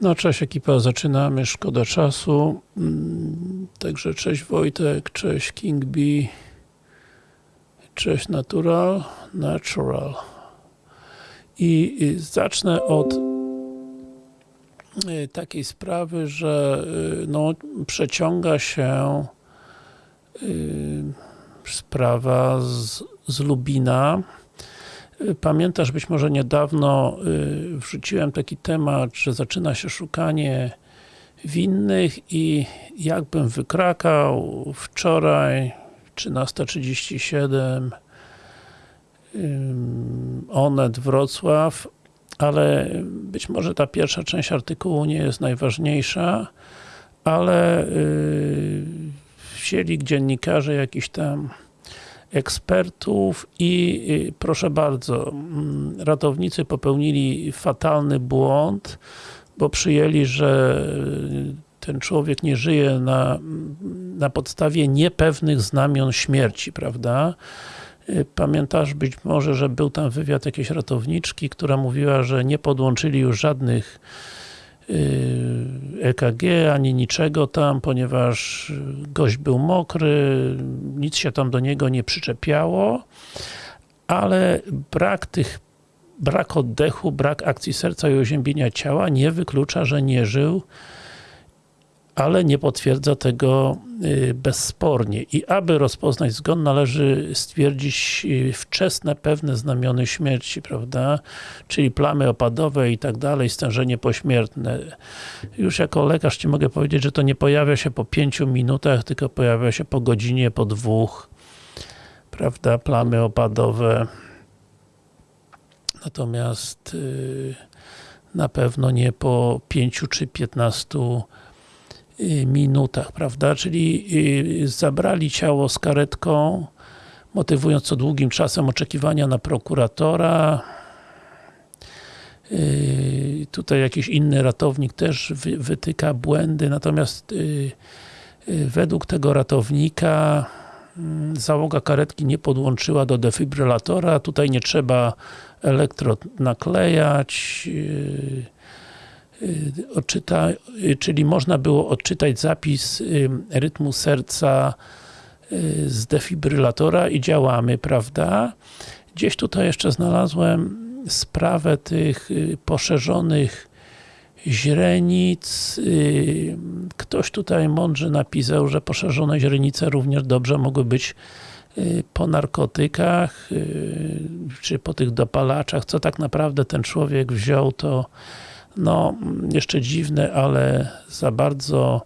No cześć ekipa, zaczynamy, szkoda czasu. Mm, Także cześć Wojtek, cześć King B, cześć Natural, Natural. I zacznę od y, takiej sprawy, że y, no, przeciąga się y, sprawa z, z Lubina. Y, Pamiętasz, być może niedawno y, wrzuciłem taki temat, że zaczyna się szukanie winnych i jakbym wykrakał wczoraj 13.37 ym, Onet Wrocław, ale być może ta pierwsza część artykułu nie jest najważniejsza, ale yy, wzięli dziennikarze jakiś tam ekspertów i y, proszę bardzo, mm, ratownicy popełnili fatalny błąd, bo przyjęli, że y, ten człowiek nie żyje na, na podstawie niepewnych znamion śmierci, prawda? Y, Pamiętasz być może, że był tam wywiad jakiejś ratowniczki, która mówiła, że nie podłączyli już żadnych EKG, ani niczego tam, ponieważ gość był mokry, nic się tam do niego nie przyczepiało, ale brak tych, brak oddechu, brak akcji serca i oziębienia ciała nie wyklucza, że nie żył, ale nie potwierdza tego y, bezspornie. I aby rozpoznać zgon, należy stwierdzić y, wczesne, pewne znamiony śmierci, prawda? Czyli plamy opadowe i tak dalej, stężenie pośmiertne. Już jako lekarz Ci mogę powiedzieć, że to nie pojawia się po pięciu minutach, tylko pojawia się po godzinie, po dwóch, prawda? Plamy opadowe. Natomiast yy, na pewno nie po pięciu czy piętnastu minutach, prawda? Czyli y, zabrali ciało z karetką, motywując co długim czasem oczekiwania na prokuratora. Y, Tutaj jakiś inny ratownik też wy- wytyka błędy, natomiast y, według tego ratownika mm, załoga karetki nie podłączyła do defibrylatora, tutaj nie trzeba elektrod naklejać, odczyta, czyli można było odczytać zapis rytmu serca z defibrylatora i działamy, prawda? Gdzieś tutaj jeszcze znalazłem sprawę tych poszerzonych źrenic. Ktoś tutaj mądrze napisał, że poszerzone źrenice również dobrze mogły być po narkotykach, czy po tych dopalaczach. Co tak naprawdę ten człowiek wziął, to no, jeszcze dziwne, ale za bardzo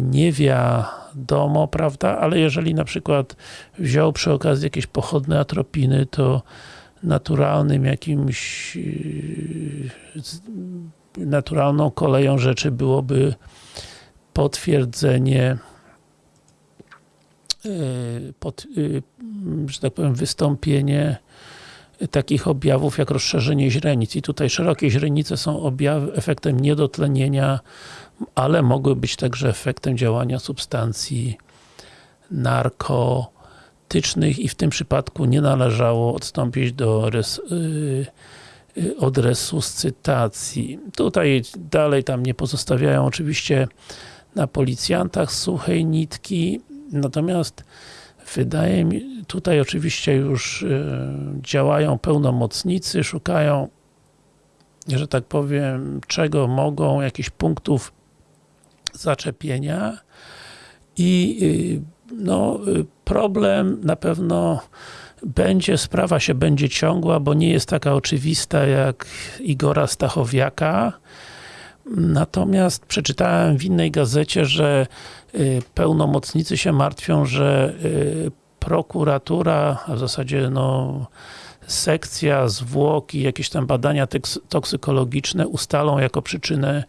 nie wiadomo, prawda? Ale jeżeli na przykład wziął przy okazji jakieś pochodne atropiny, to naturalnym jakimś naturalną koleją rzeczy byłoby potwierdzenie pod, że tak powiem, wystąpienie takich objawów jak rozszerzenie źrenic. I tutaj szerokie źrenice są objawy, efektem niedotlenienia, ale mogły być także efektem działania substancji narkotycznych i w tym przypadku nie należało odstąpić do res, yy, od resuscytacji. Tutaj dalej tam nie pozostawiają oczywiście na policjantach suchej nitki, natomiast Wydaje mi, tutaj oczywiście już y, działają pełnomocnicy, szukają, że tak powiem, czego mogą, jakichś punktów zaczepienia. I y, no, y, problem na pewno będzie, sprawa się będzie ciągła, bo nie jest taka oczywista jak Igora Stachowiaka, Natomiast przeczytałem w innej gazecie, że pełnomocnicy się martwią, że prokuratura, a w zasadzie no sekcja, zwłoki, jakieś tam badania toksykologiczne ustalą jako przyczynę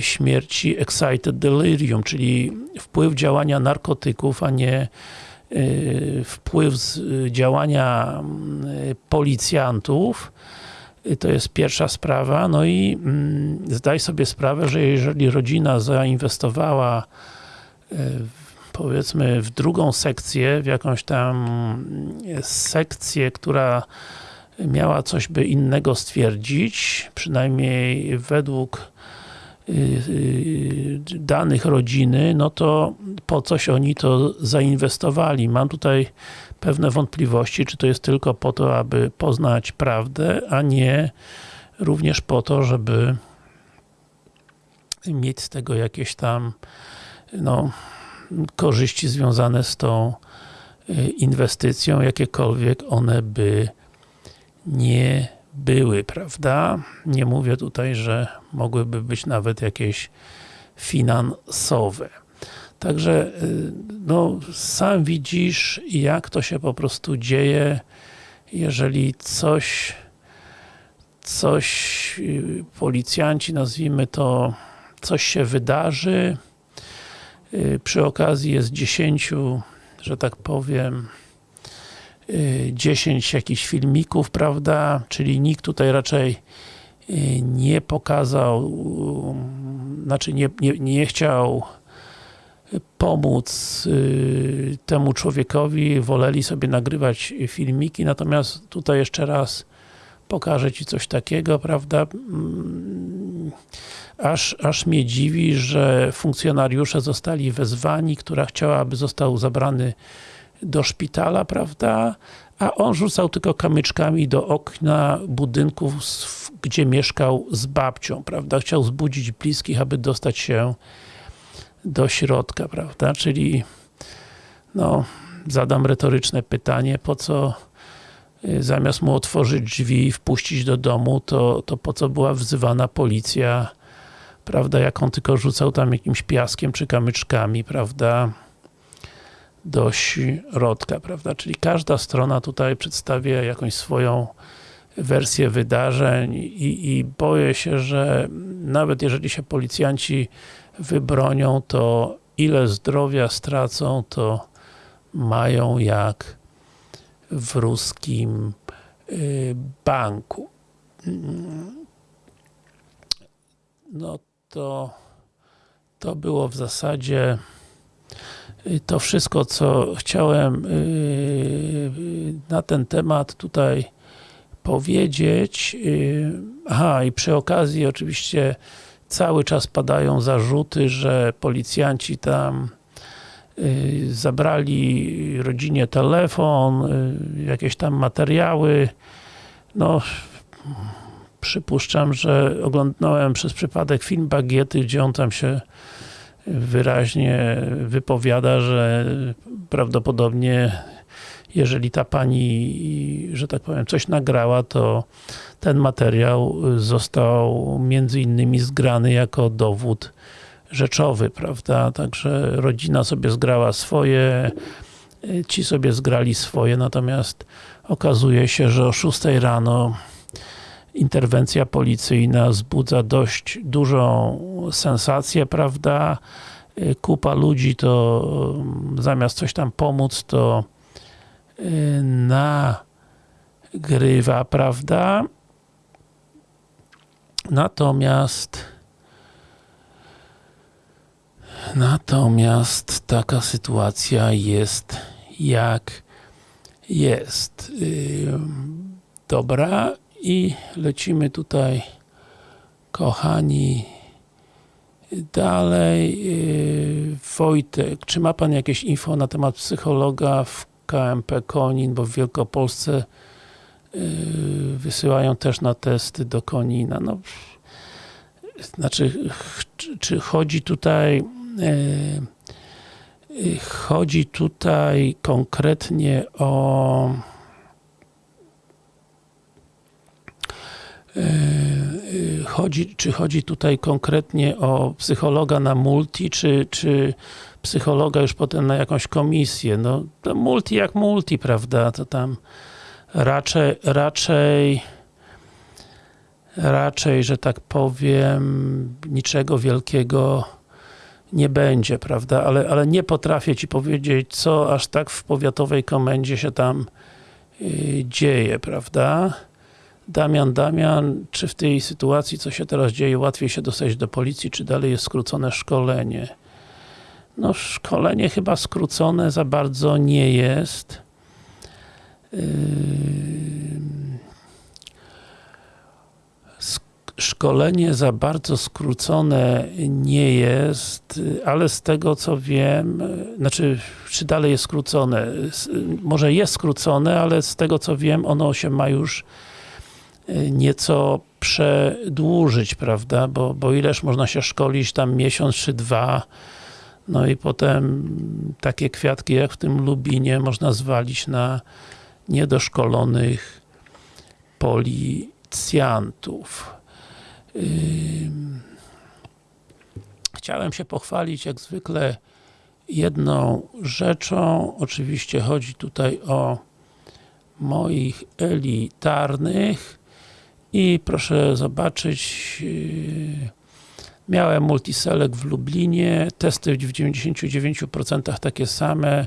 śmierci excited delirium, czyli wpływ działania narkotyków, a nie wpływ działania policjantów. To jest pierwsza sprawa, no i mm, zdaj sobie sprawę, że jeżeli rodzina zainwestowała powiedzmy w drugą sekcję, w jakąś tam sekcję, która miała coś by innego stwierdzić, przynajmniej według yy, danych rodziny, no to po coś oni to zainwestowali. Mam tutaj pewne wątpliwości, czy to jest tylko po to, aby poznać prawdę, a nie również po to, żeby mieć z tego jakieś tam no, korzyści związane z tą y, inwestycją, jakiekolwiek one by nie były, prawda? Nie mówię tutaj, że mogłyby być nawet jakieś finansowe. Także, y, no, sam widzisz, jak to się po prostu dzieje, jeżeli coś coś y, policjanci, nazwijmy to, coś się wydarzy, przy okazji jest 10, że tak powiem, 10 jakichś filmików, prawda, czyli nikt tutaj raczej nie pokazał, znaczy nie, nie, nie chciał pomóc y, temu człowiekowi, woleli sobie nagrywać filmiki, natomiast tutaj jeszcze raz pokażę Ci coś takiego, prawda, mm, aż, aż mnie dziwi, że funkcjonariusze zostali wezwani, która chciała, aby został zabrany do szpitala, prawda, a on rzucał tylko kamyczkami do okna budynków, gdzie mieszkał z babcią, prawda, chciał zbudzić bliskich, aby dostać się do środka, prawda, czyli no, zadam retoryczne pytanie, po co zamiast mu otworzyć drzwi i wpuścić do domu, to, to po co była wzywana policja, prawda, jak on tylko rzucał tam jakimś piaskiem czy kamyczkami, prawda, do środka, prawda, czyli każda strona tutaj przedstawia jakąś swoją wersję wydarzeń i, i boję się, że nawet jeżeli się policjanci wybronią, to ile zdrowia stracą, to mają jak w ruskim y, banku. No to to było w zasadzie y, to wszystko, co chciałem y, na ten temat tutaj powiedzieć. Aha, i przy okazji oczywiście cały czas padają zarzuty, że policjanci tam zabrali rodzinie telefon, y, jakieś tam materiały. No, przypuszczam, że oglądałem przez przypadek film Bagiety, gdzie on tam się wyraźnie wypowiada, że prawdopodobnie jeżeli ta pani, że tak powiem, coś nagrała, to ten materiał został między innymi zgrany jako dowód rzeczowy, prawda? Także rodzina sobie zgrała swoje, ci sobie zgrali swoje, natomiast okazuje się, że o 6 rano interwencja policyjna wzbudza dość dużą sensację, prawda? Kupa ludzi to zamiast coś tam pomóc, to nagrywa, prawda? Natomiast natomiast taka sytuacja jest jak jest. Dobra i lecimy tutaj kochani dalej. Wojtek, czy ma Pan jakieś info na temat psychologa w KMP Konin, bo w Wielkopolsce yy, wysyłają też na testy do Konina. No, znaczy, czy chodzi tutaj chodzi tutaj konkretnie o yy, chodzi, czy chodzi tutaj konkretnie o psychologa na multi, czy, czy psychologa już potem na jakąś komisję. No, multi jak multi, prawda? To tam raczej, raczej raczej, że tak powiem, niczego wielkiego nie będzie, prawda? Ale, ale nie potrafię Ci powiedzieć, co aż tak w powiatowej komendzie się tam yy, dzieje, prawda? Damian, Damian, czy w tej sytuacji, co się teraz dzieje, łatwiej się dostać do policji, czy dalej jest skrócone szkolenie? No szkolenie chyba skrócone za bardzo nie jest. Szkolenie za bardzo skrócone nie jest, ale z tego co wiem, znaczy, czy dalej jest skrócone? Może jest skrócone, ale z tego co wiem, ono się ma już nieco przedłużyć, prawda? Bo, bo ileż można się szkolić tam miesiąc czy dwa, no i potem takie kwiatki jak w tym Lubinie można zwalić na niedoszkolonych policjantów. Chciałem się pochwalić jak zwykle jedną rzeczą. Oczywiście chodzi tutaj o moich elitarnych i proszę zobaczyć miałem multiselect w Lublinie, testy w 99% takie same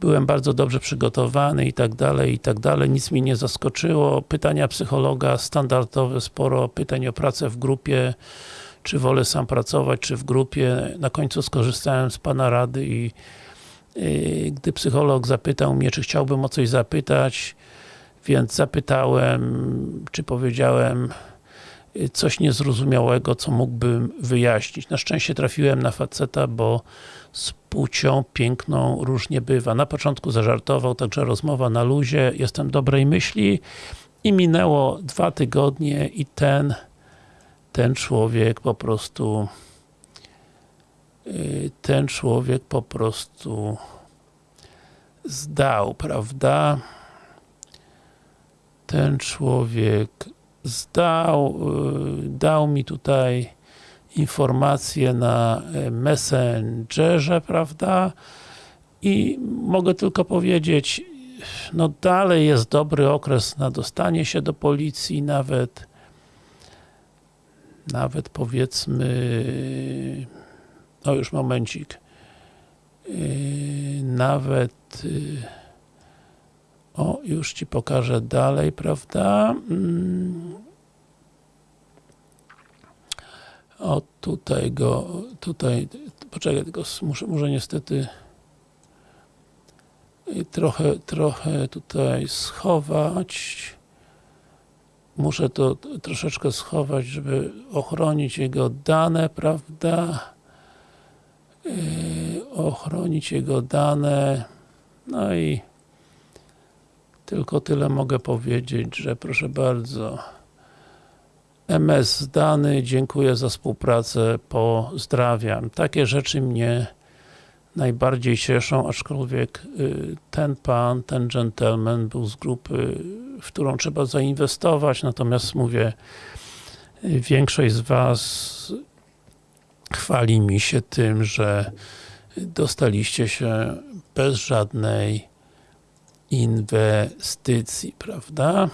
byłem bardzo dobrze przygotowany i tak dalej, i tak dalej, nic mi nie zaskoczyło. Pytania psychologa standardowe, sporo pytań o pracę w grupie, czy wolę sam pracować, czy w grupie. Na końcu skorzystałem z Pana rady i yy, gdy psycholog zapytał mnie, czy chciałbym o coś zapytać, więc zapytałem, czy powiedziałem coś niezrozumiałego, co mógłbym wyjaśnić. Na szczęście trafiłem na faceta, bo z płcią piękną różnie bywa. Na początku zażartował, także rozmowa na luzie, jestem dobrej myśli i minęło dwa tygodnie i ten ten człowiek po prostu ten człowiek po prostu zdał, prawda? Ten człowiek zdał, dał mi tutaj informacje na Messengerze, prawda? I mogę tylko powiedzieć, no dalej jest dobry okres na dostanie się do policji, nawet nawet powiedzmy no już momencik nawet o, już Ci pokażę dalej, prawda? O, tutaj go, tutaj, poczekaj, tylko muszę, niestety trochę, trochę tutaj schować. Muszę to troszeczkę schować, żeby ochronić jego dane, prawda? Yy, ochronić jego dane. No i tylko tyle mogę powiedzieć, że proszę bardzo MS zdany, dziękuję za współpracę, pozdrawiam. Takie rzeczy mnie najbardziej cieszą, aczkolwiek ten pan, ten gentleman był z grupy, w którą trzeba zainwestować, natomiast mówię, większość z Was chwali mi się tym, że dostaliście się bez żadnej inwestycji, prawda?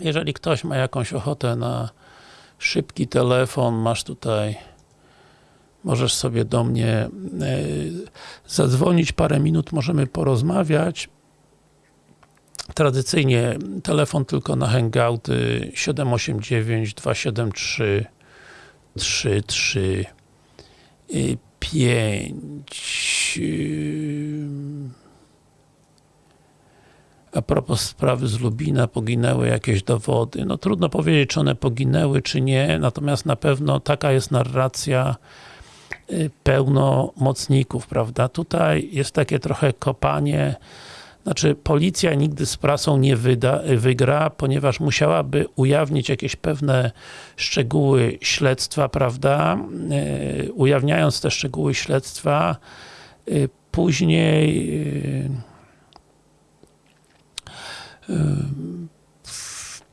Jeżeli ktoś ma jakąś ochotę na szybki telefon, masz tutaj możesz sobie do mnie e, zadzwonić, parę minut możemy porozmawiać. Tradycyjnie telefon tylko na hangouty 789 273 33 a propos sprawy z Lubina, poginęły jakieś dowody. No trudno powiedzieć, czy one poginęły, czy nie, natomiast na pewno taka jest narracja pełnomocników, prawda? Tutaj jest takie trochę kopanie, znaczy policja nigdy z prasą nie wyda, wygra, ponieważ musiałaby ujawnić jakieś pewne szczegóły śledztwa, prawda? Ujawniając te szczegóły śledztwa, później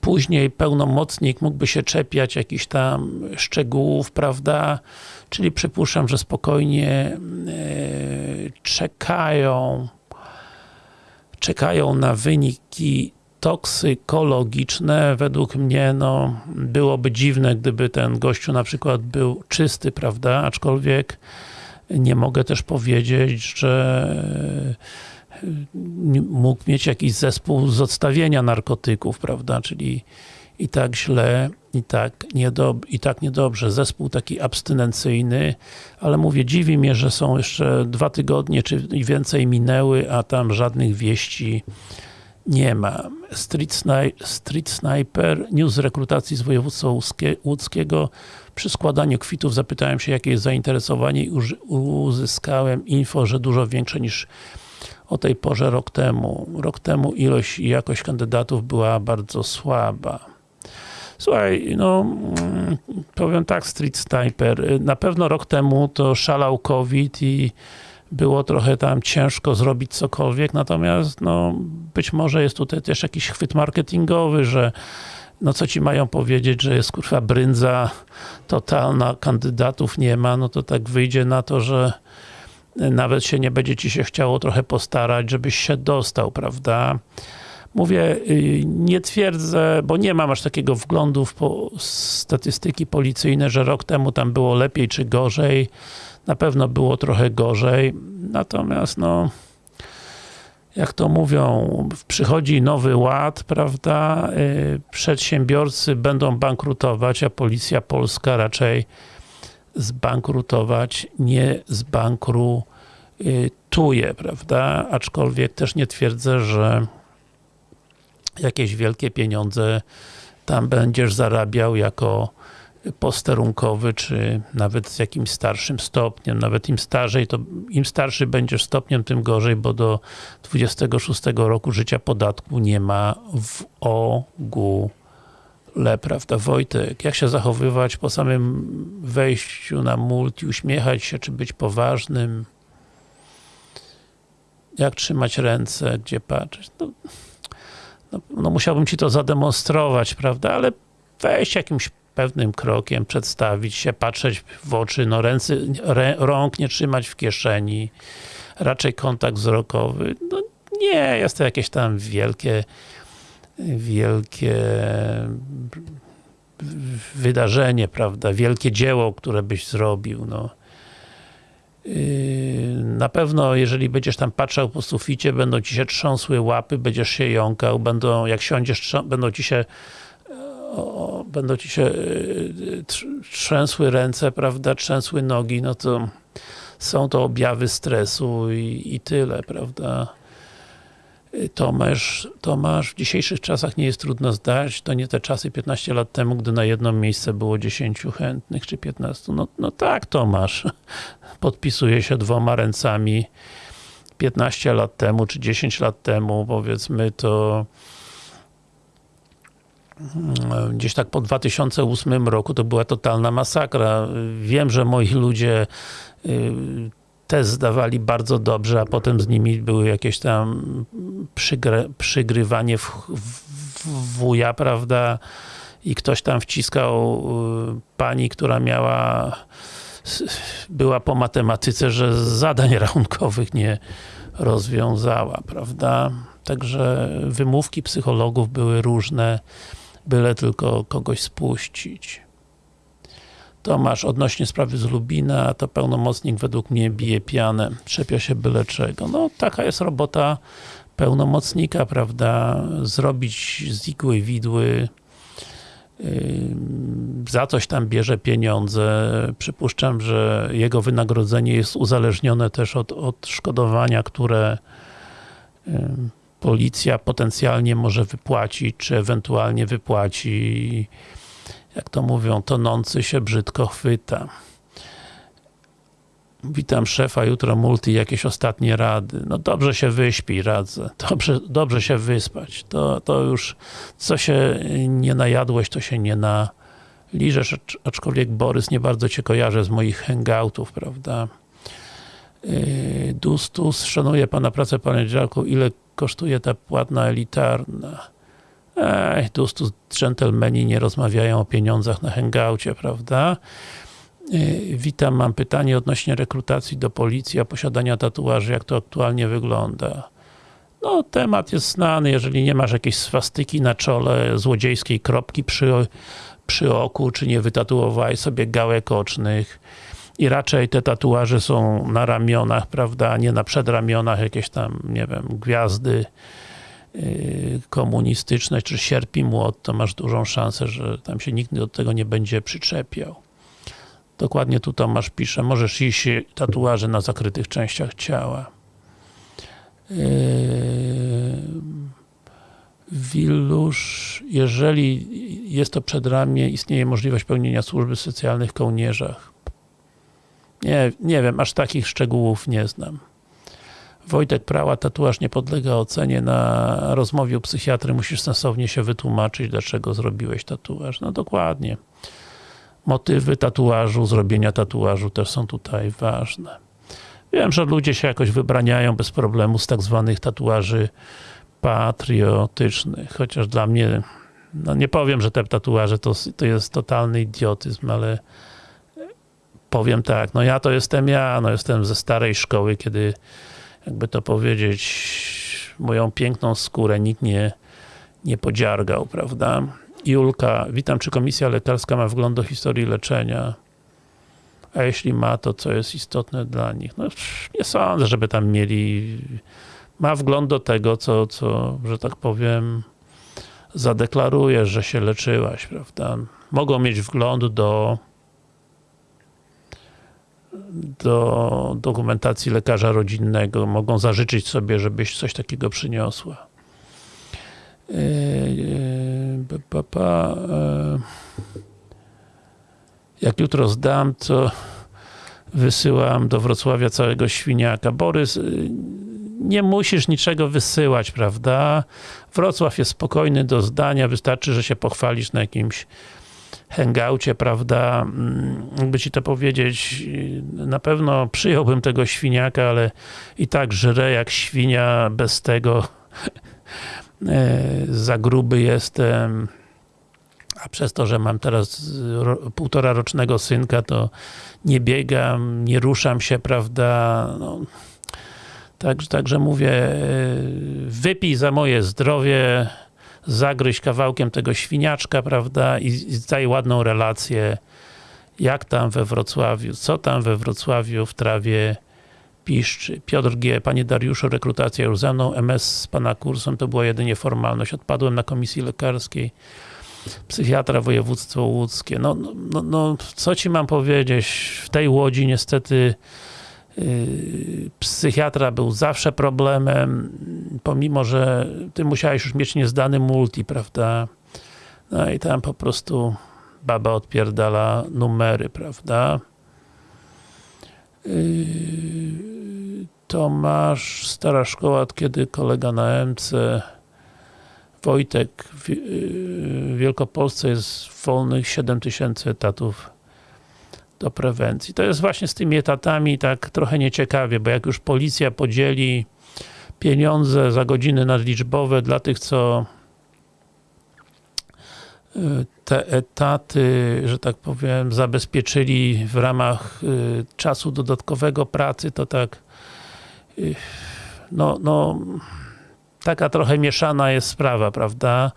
później pełnomocnik mógłby się czepiać jakichś tam szczegółów, prawda? Czyli przypuszczam, że spokojnie e, czekają czekają na wyniki toksykologiczne. Według mnie, no, byłoby dziwne, gdyby ten gościu na przykład był czysty, prawda? Aczkolwiek nie mogę też powiedzieć, że mógł mieć jakiś zespół z odstawienia narkotyków, prawda, czyli i tak źle, i tak, niedob i tak niedobrze. Zespół taki abstynencyjny, ale mówię, dziwi mnie, że są jeszcze dwa tygodnie, czy więcej minęły, a tam żadnych wieści Nie ma. Street, sni Street Sniper, news rekrutacji z województwa łódzkiego. Przy składaniu kwitów zapytałem się, jakie jest zainteresowanie i uzyskałem info, że dużo większe niż o tej porze rok temu. Rok temu ilość i jakość kandydatów była bardzo słaba. Słuchaj, no powiem tak, Street Sniper, na pewno rok temu to szalał COVID i było trochę tam ciężko zrobić cokolwiek, natomiast no być może jest tutaj też jakiś chwyt marketingowy, że no co ci mają powiedzieć, że jest kurwa brędza totalna, kandydatów nie ma, no to tak wyjdzie na to, że nawet się nie będzie ci się chciało trochę postarać, żebyś się dostał, prawda? Mówię, y, nie twierdzę, bo nie mam aż takiego wglądu w statystyki policyjne, że rok temu tam było lepiej czy gorzej. Na pewno było trochę gorzej. Natomiast no jak to mówią, przychodzi nowy ład, prawda, y, przedsiębiorcy będą bankrutować, a policja polska raczej zbankrutować nie zbankrutuje, prawda, aczkolwiek też nie twierdzę, że jakieś wielkie pieniądze tam będziesz zarabiał jako posterunkowy, czy nawet z jakimś starszym stopniem, nawet im starzej, to im starszy będziesz stopniem, tym gorzej, bo do 26 roku życia podatku nie ma w ogóle, prawda Wojtek? Jak się zachowywać po samym wejściu na multi, uśmiechać się, czy być poważnym? Jak trzymać ręce, gdzie patrzeć? No, no, no musiałbym ci to zademonstrować, prawda, ale wejść jakimś pewnym krokiem, przedstawić się, patrzeć w oczy, no ręce, rę, rąk nie trzymać w kieszeni, raczej kontakt wzrokowy. No nie, jest to jakieś tam wielkie wielkie wydarzenie, prawda, wielkie dzieło, które byś zrobił, no. Yy, na pewno, jeżeli będziesz tam patrzał po suficie, będą ci się trząsły łapy, będziesz się jąkał, będą, jak siądziesz, będą ci się będą ci się y, trzęsły ręce, prawda, trzęsły nogi, no to są to objawy stresu i, i tyle, prawda. Y, Tomasz, Tomasz, w dzisiejszych czasach nie jest trudno zdać, to nie te czasy 15 lat temu, gdy na jedno miejsce było 10 chętnych, czy 15. No, no tak, Tomasz, podpisuje się dwoma ręcami 15 lat temu, czy 10 lat temu, powiedzmy, to gdzieś tak po 2008 roku to była totalna masakra. Wiem, że moi ludzie test zdawali bardzo dobrze, a potem z nimi były jakieś tam przygry, przygrywanie w, w wuja, prawda? I ktoś tam wciskał y, pani, która miała była po matematyce, że zadań rachunkowych nie rozwiązała, prawda? Także wymówki psychologów były różne byle tylko kogoś spuścić. Tomasz, odnośnie sprawy z Lubina, to pełnomocnik według mnie bije pianę, trzepia się byle czego. No, taka jest robota pełnomocnika, prawda? Zrobić z igły widły, yy, za coś tam bierze pieniądze. Przypuszczam, że jego wynagrodzenie jest uzależnione też od odszkodowania, które yy, policja potencjalnie może wypłacić, czy ewentualnie wypłaci, jak to mówią, tonący się brzydko chwyta. Witam szefa, jutro multi, jakieś ostatnie rady. No dobrze się wyśpi, radzę. Dobrze, dobrze się wyspać. To, to już, co się nie najadłeś, to się nie naliżesz, aczkolwiek Borys nie bardzo Cię kojarzę z moich hangoutów, prawda? Yy, Dustus, szanuję Pana pracę, Panie Dziarku, ile kosztuje ta płatna elitarna? Ej, Dustus, dżentelmeni nie rozmawiają o pieniądzach na hangoucie, prawda? Yy, witam, mam pytanie odnośnie rekrutacji do policji, a posiadania tatuaży, jak to aktualnie wygląda? No, temat jest znany, jeżeli nie masz jakiejś swastyki na czole, złodziejskiej kropki przy, przy oku, czy nie wytatuowałeś sobie gałek ocznych, i raczej te tatuaże są na ramionach, prawda, nie na przedramionach jakieś tam, nie wiem, gwiazdy komunistyczne, czy sierp i młot, to masz dużą szansę, że tam się nikt do tego nie będzie przyczepiał. Dokładnie tu Tomasz pisze, możesz iść tatuaże na zakrytych częściach ciała. Yy, Wilusz, jeżeli jest to przedramię, istnieje możliwość pełnienia służby w kołnierzach. Nie, nie wiem, aż takich szczegółów nie znam. Wojtek Prała, tatuaż nie podlega ocenie. Na rozmowie u psychiatry musisz sensownie się wytłumaczyć, dlaczego zrobiłeś tatuaż. No dokładnie. Motywy tatuażu, zrobienia tatuażu też są tutaj ważne. Wiem, że ludzie się jakoś wybraniają bez problemu z tak zwanych tatuaży patriotycznych, chociaż dla mnie, no nie powiem, że te tatuaże to, to jest totalny idiotyzm, ale powiem tak, no ja to jestem ja, no jestem ze starej szkoły, kiedy jakby to powiedzieć, moją piękną skórę nikt nie, nie podziargał, prawda? Julka, witam, czy komisja lekarska ma wgląd do historii leczenia? A jeśli ma, to co jest istotne dla nich? No nie sądzę, żeby tam mieli ma wgląd do tego, co, co że tak powiem zadeklarujesz, że się leczyłaś, prawda? Mogą mieć wgląd do do dokumentacji lekarza rodzinnego, mogą zażyczyć sobie, żebyś coś takiego przyniosła. Yy, yy, yy, jak jutro zdam, to wysyłam do Wrocławia całego świniaka. Borys, nie musisz niczego wysyłać, prawda? Wrocław jest spokojny do zdania, wystarczy, że się pochwalisz na jakimś hangoucie, prawda? Mm, jakby ci to powiedzieć, na pewno przyjąłbym tego świniaka, ale i tak żrę jak świnia, bez tego e, za gruby jestem. A przez to, że mam teraz półtora rocznego synka, to nie biegam, nie ruszam się, prawda, no, Także, także mówię, e, wypij za moje zdrowie, zagryź kawałkiem tego świniaczka, prawda, i, i daj ładną relację, jak tam we Wrocławiu, co tam we Wrocławiu w trawie piszczy. Piotr G. Panie Dariuszu, rekrutacja już ze mną, MS z Pana kursem to była jedynie formalność. Odpadłem na komisji lekarskiej, psychiatra województwo łódzkie. No, no, no, no co Ci mam powiedzieć, w tej Łodzi niestety psychiatra był zawsze problemem, pomimo, że ty musiałeś już mieć niezdany multi, prawda? No i tam po prostu baba odpierdala numery, prawda? Yy, Tomasz, stara szkoła, kiedy kolega na MC Wojtek w yy, Wielkopolsce jest wolnych 7000 etatów do prewencji. To jest właśnie z tymi etatami tak trochę nieciekawie, bo jak już policja podzieli pieniądze za godziny nadliczbowe dla tych, co y, te etaty, że tak powiem, zabezpieczyli w ramach y, czasu dodatkowego pracy, to tak y, no, no taka trochę mieszana jest sprawa, prawda?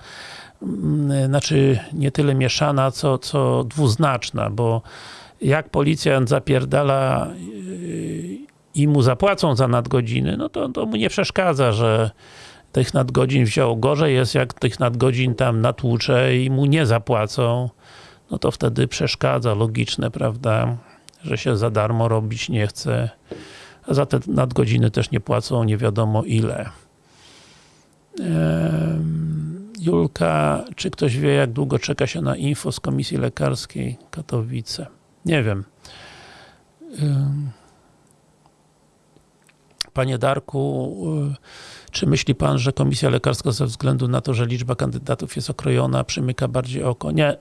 Mm, znaczy, nie tyle mieszana, co, co dwuznaczna, bo jak policjant zapierdala yy, i mu zapłacą za nadgodziny, no to, to mu nie przeszkadza, że tych nadgodzin wziął. Gorzej jest, jak tych nadgodzin tam natłucze i mu nie zapłacą, no to wtedy przeszkadza, logiczne, prawda, że się za darmo robić nie chce. A za te nadgodziny też nie płacą nie wiadomo ile. Julka, czy ktoś wie, jak długo czeka się na info z Komisji Lekarskiej Katowice? Nie wiem. Panie Darku, y, czy myśli Pan, że Komisja Lekarska ze względu na to, że liczba kandydatów jest okrojona, przymyka bardziej oko? Nie.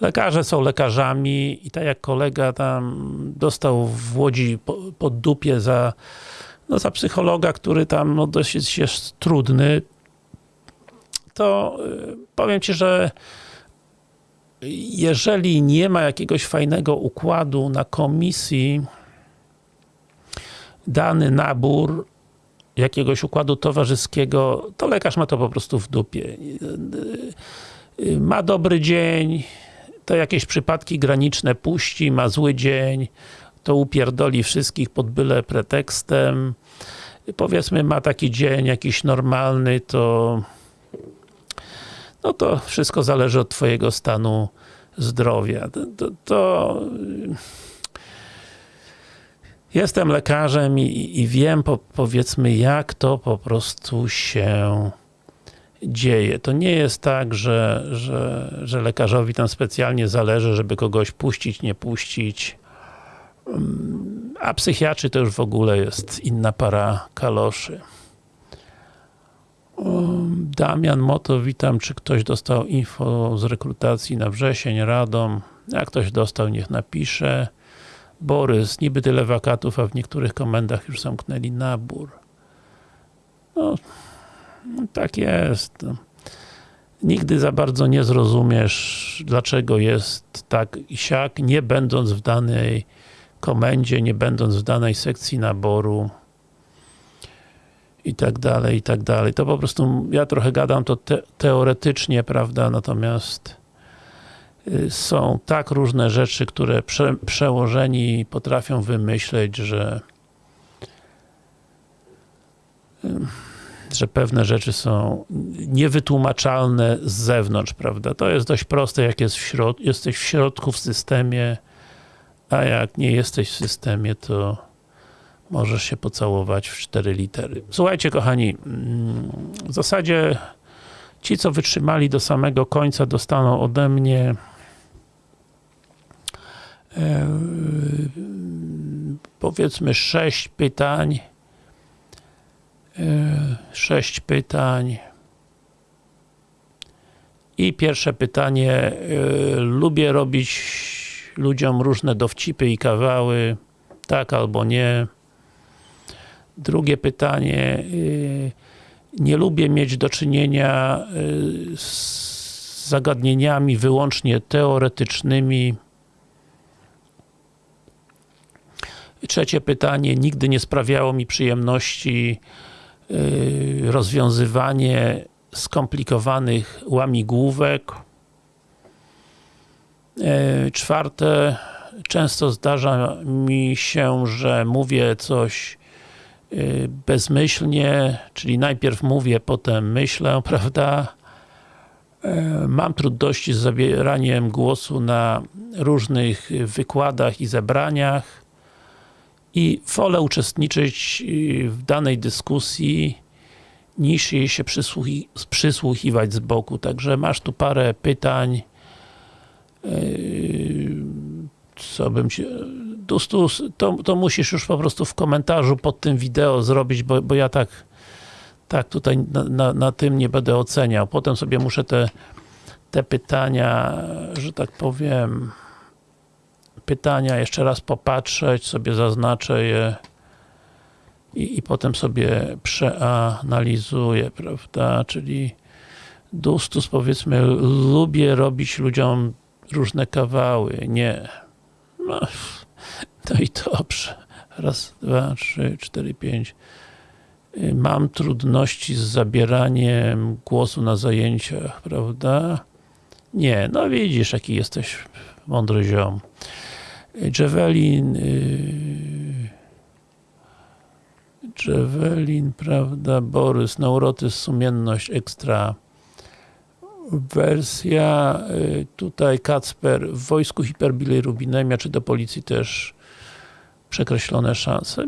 Lekarze są lekarzami i tak jak kolega tam dostał w Łodzi pod dupie za, no, za psychologa, który tam no, dosyć jest trudny, to y, powiem Ci, że jeżeli nie ma jakiegoś fajnego układu na komisji, dany nabór jakiegoś układu towarzyskiego, to lekarz ma to po prostu w dupie. Ma dobry dzień, to jakieś przypadki graniczne puści, ma zły dzień, to upierdoli wszystkich pod byle pretekstem. Powiedzmy, ma taki dzień jakiś normalny, to no to wszystko zależy od twojego stanu zdrowia. To, to, to... Jestem lekarzem i, i wiem, po, powiedzmy, jak to po prostu się dzieje. To nie jest tak, że, że, że lekarzowi tam specjalnie zależy, żeby kogoś puścić, nie puścić. Mm, a psychiatrzy to już w ogóle jest inna para kaloszy. Um, Damian Moto, witam. Czy ktoś dostał info z rekrutacji na wrzesień, Radom? Jak ktoś dostał, niech napisze. Borys, niby tyle wakatów, a w niektórych komendach już zamknęli nabór. No, tak jest. No. Nigdy za bardzo nie zrozumiesz, dlaczego jest tak i siak, nie będąc w danej komendzie, nie będąc w danej sekcji naboru i tak dalej, i tak dalej. To po prostu, ja trochę gadam to te teoretycznie, prawda, natomiast y, są tak różne rzeczy, które prze przełożeni potrafią wymyśleć, że że pewne rzeczy są niewytłumaczalne z zewnątrz, prawda? To jest dość proste, jak jest w środ jesteś w środku w systemie, a jak nie jesteś w systemie, to możesz się pocałować w cztery litery. Słuchajcie, kochani, w zasadzie ci, co wytrzymali do samego końca, dostaną ode mnie e, powiedzmy sześć pytań sześć pytań. I pierwsze pytanie. Lubię robić ludziom różne dowcipy i kawały. Tak albo nie. Drugie pytanie. Nie lubię mieć do czynienia z zagadnieniami wyłącznie teoretycznymi. Trzecie pytanie. Nigdy nie sprawiało mi przyjemności Y, rozwiązywanie skomplikowanych łamigłówek. Y, czwarte, często zdarza mi się, że mówię coś y, bezmyślnie, czyli najpierw mówię, potem myślę, prawda? Mam trudności z zabieraniem głosu na różnych wykładach i zebraniach i wolę uczestniczyć y, w danej dyskusji niż jej się przysłuchi przysłuchiwać z boku. Także masz tu parę pytań co bym ci... Dustus, to, to musisz już po prostu w komentarzu pod tym wideo zrobić, bo, bo ja tak tak tutaj na, na, na tym nie będę oceniał. Potem sobie muszę te, te pytania, że tak powiem pytania, jeszcze raz popatrzeć, sobie zaznaczę je i, i potem sobie przeanalizuję, prawda, czyli Dustus powiedzmy, lubię robić ludziom różne kawały, nie. No, no i dobrze. Raz, dwa, trzy, cztery, pięć. Mam trudności z zabieraniem głosu na zajęciach, prawda? Nie, no widzisz, jaki jesteś mądry ziom. Javelin y, Javelin, prawda, Borys, neurotyzm, sumienność, ekstra wersja, y, tutaj Kacper, w wojsku hiperbilirubinemia, czy do policji też przekreślone szanse?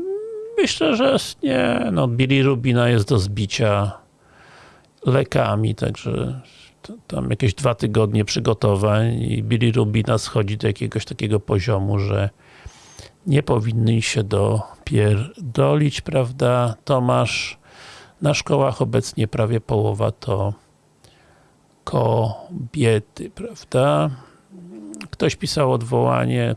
Myślę, że nie, no bilirubina jest do zbicia lekami, także tam jakieś dwa tygodnie przygotowań i bilirubina schodzi do jakiegoś takiego poziomu, że nie powinny się dopierdolić, prawda? Tomasz, na szkołach obecnie prawie połowa to kobiety, prawda? Ktoś pisał odwołanie,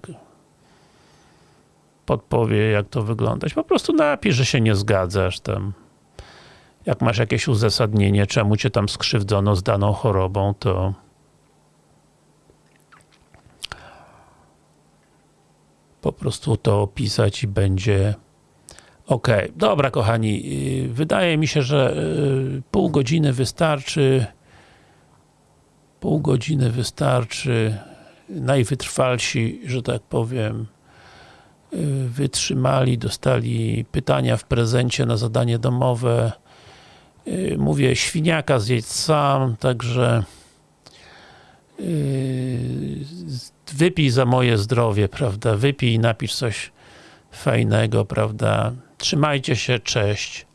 podpowie jak to wyglądać. Po prostu napisz, że się nie zgadzasz tam jak masz jakieś uzasadnienie, czemu cię tam skrzywdzono z daną chorobą, to po prostu to opisać i będzie ok. Dobra, kochani, y, wydaje mi się, że y, pół godziny wystarczy pół godziny wystarczy najwytrwalsi, że tak powiem y, wytrzymali, dostali pytania w prezencie na zadanie domowe. Y, mówię, świniaka zjedź sam, także y, wypij za moje zdrowie, prawda, wypij i napisz coś fajnego, prawda, trzymajcie się, cześć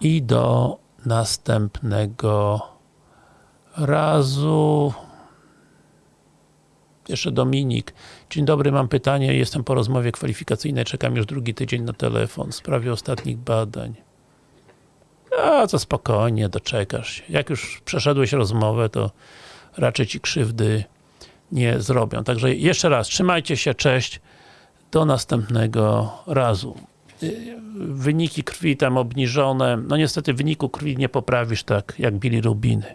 i do następnego razu. Jeszcze Dominik. Dzień dobry, mam pytanie. Jestem po rozmowie kwalifikacyjnej, czekam już drugi tydzień na telefon w sprawie ostatnich badań. A, to spokojnie, doczekasz się. Jak już przeszedłeś rozmowę, to raczej ci krzywdy nie zrobią. Także jeszcze raz, trzymajcie się, cześć. Do następnego razu. Wyniki krwi tam obniżone. No niestety wyniku krwi nie poprawisz tak jak bilirubiny.